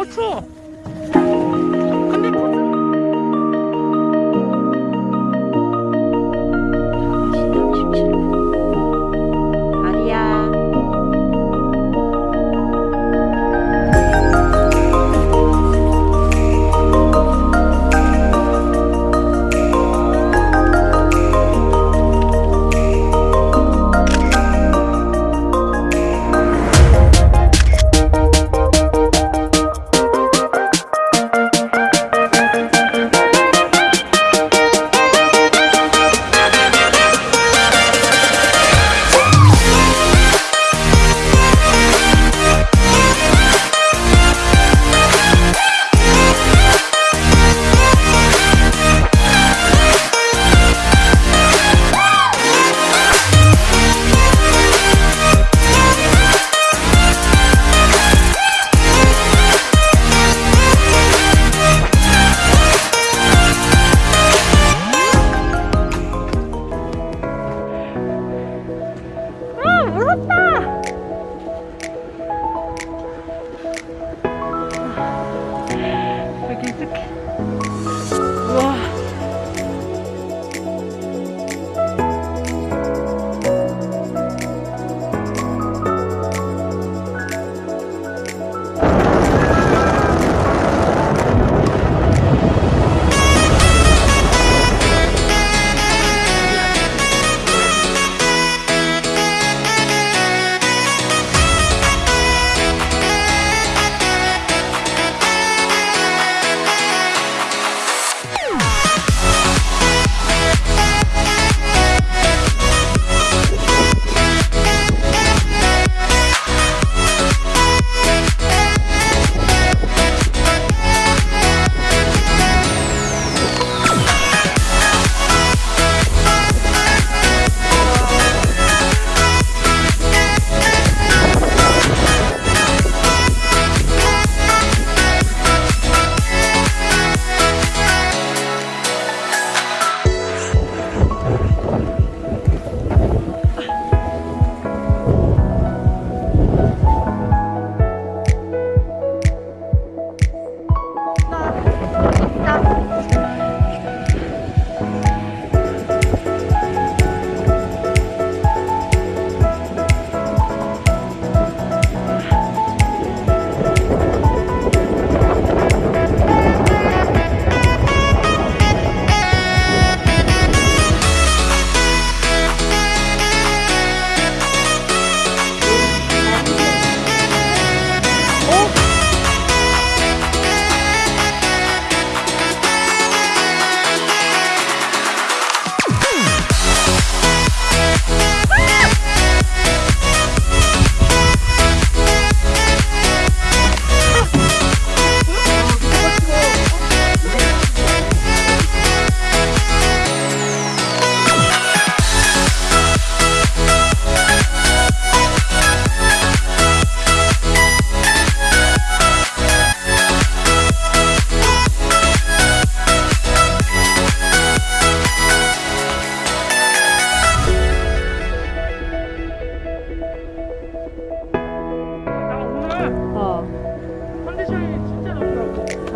あ、そう。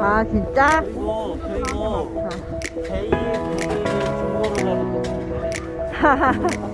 아 진짜? 그리고 제일 중고로 가는 거 하하하.